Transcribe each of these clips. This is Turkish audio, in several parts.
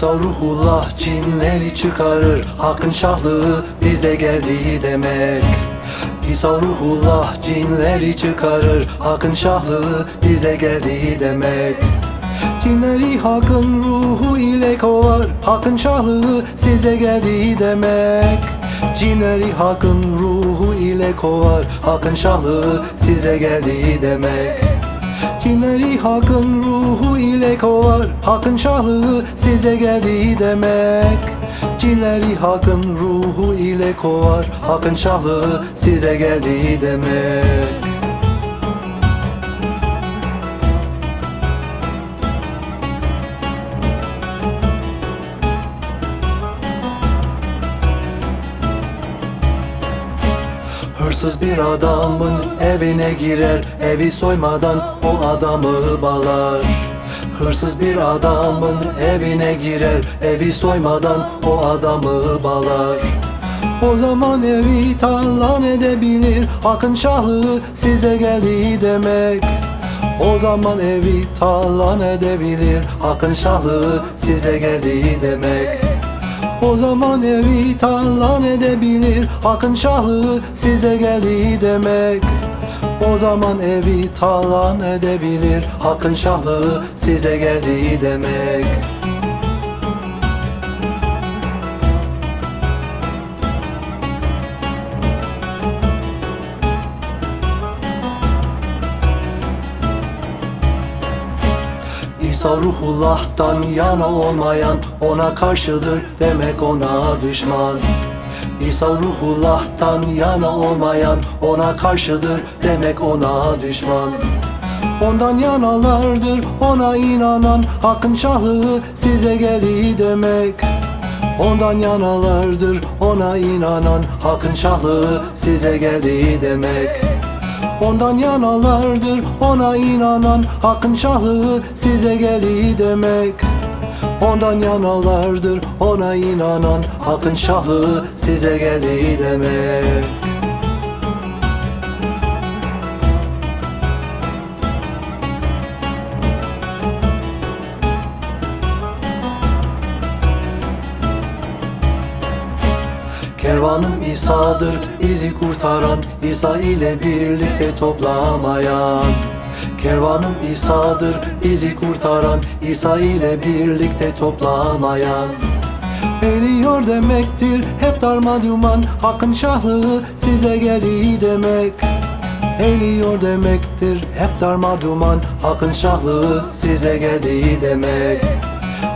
İsa ruhullah cinleri çıkarır. Hakkın şahlığı bize geldiği demek. İsa ruhullah cinleri çıkarır. Hakkın şahlığı bize geldiği demek. Cinleri hakkın ruhu ile kovar. Hakkın şahlığı size geldiği demek. Cinleri hakkın ruhu ile kovar. Hakkın şahlığı size geldiği demek Cinleri hakkın ruhu ile kovar? Hakkın şahlığı size geldiği demek. Cinleri hakkın ruhu ile kovar? Hakkın şahlığı size geldiği demek Hırsız bir adamın evine girer Evi soymadan o adamı balar. Hırsız bir adamın evine girer Evi soymadan o adamı balar. O zaman evi talan edebilir Hakkın şahı size geldiği demek. O zaman evi talan edebilir Hakkın şahı size geldiği demek o zaman evi talan edebilir. Hakkın şahı size geldiği demek. O zaman evi talan edebilir. Hakkın şahı size geldiği demek İsa ruhullah'tan yana olmayan ona karşıdır demek ona düşman. İsa ruhullah'tan yana olmayan ona karşıdır demek ona düşman. Ondan yanalardır ona inanan hakkın şahı size geldiği demek. Ondan yanalardır ona inanan hakkın şahı size geldiği demek Ondan yanalardır ona inanan Hakkın şahı size geldiği demek. Ondan yanalardır ona inanan Hakkın şahı size geldiği demek Kervanım İsa'dır bizi kurtaran İsa ile birlikte toplamayan. Kervanım İsa'dır bizi kurtaran İsa ile birlikte toplamayan. Eriyor demektir hep darma duman Hakkın şahı size geldiği demek. Eriyor demektir hep darma duman Hakkın şahı size geldiği demek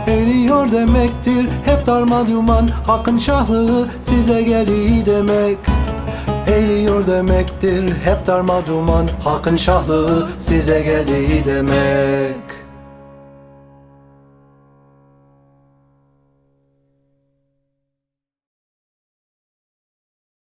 Eriyor demektir. Hep darma duman Hakkın şahı size geldiği demek. Eğiliyor demektir. Hep darma duman Hakkın şahı size geldiği demek